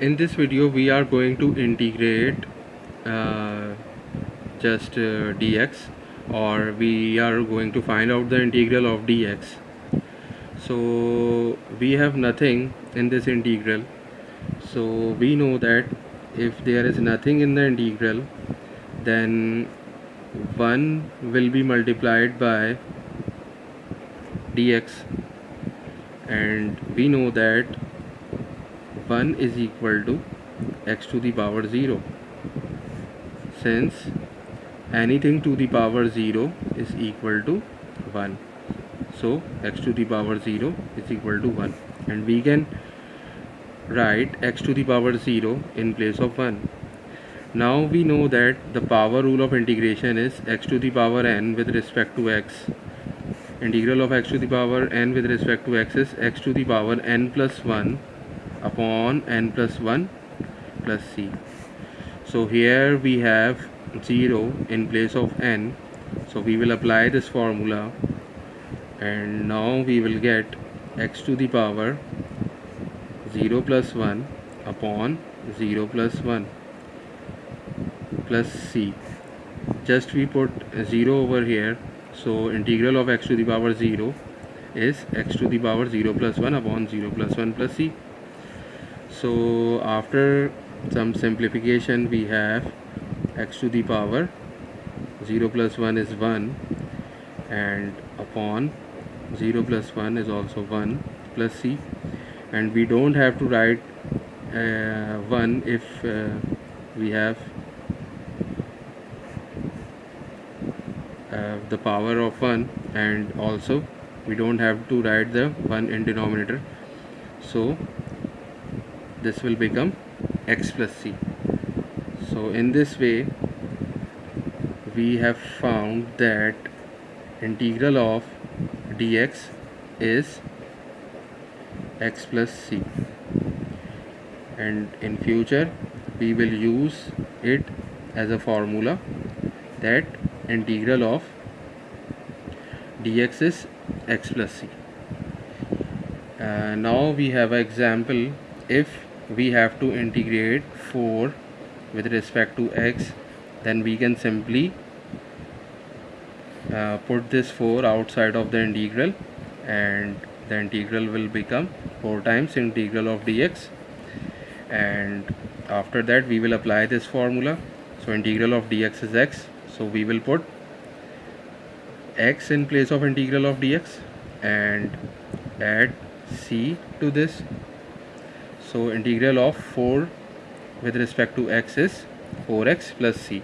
in this video we are going to integrate uh, just uh, dx or we are going to find out the integral of dx so we have nothing in this integral. So we know that if there is nothing in the integral then 1 will be multiplied by dx and we know that 1 is equal to x to the power 0 since anything to the power 0 is equal to 1 so x to the power 0 is equal to 1 and we can write x to the power 0 in place of 1 now we know that the power rule of integration is x to the power n with respect to x. Integral of x to the power n with respect to x is x to the power n plus 1 upon n plus 1 plus c. So here we have 0 in place of n. So we will apply this formula. And now we will get x to the power 0 plus 1 upon 0 plus 1 plus c. Just we put 0 over here. So integral of x to the power 0 is x to the power 0 plus 1 upon 0 plus 1 plus c so after some simplification we have x to the power 0 plus 1 is 1 and upon 0 plus 1 is also 1 plus c. And we don't have to write uh, 1 if uh, we have uh, the power of 1 and also we don't have to write the 1 in denominator. So this will become x plus c. So in this way we have found that integral of dx is x plus c. And in future we will use it as a formula that integral of dx is x plus c. Uh, now we have an example if we have to integrate 4 with respect to x then we can simply uh, put this 4 outside of the integral and the integral will become 4 times integral of dx. And after that we will apply this formula. So integral of dx is x. So we will put x in place of integral of dx and add c to this so integral of 4 with respect to x is 4x plus c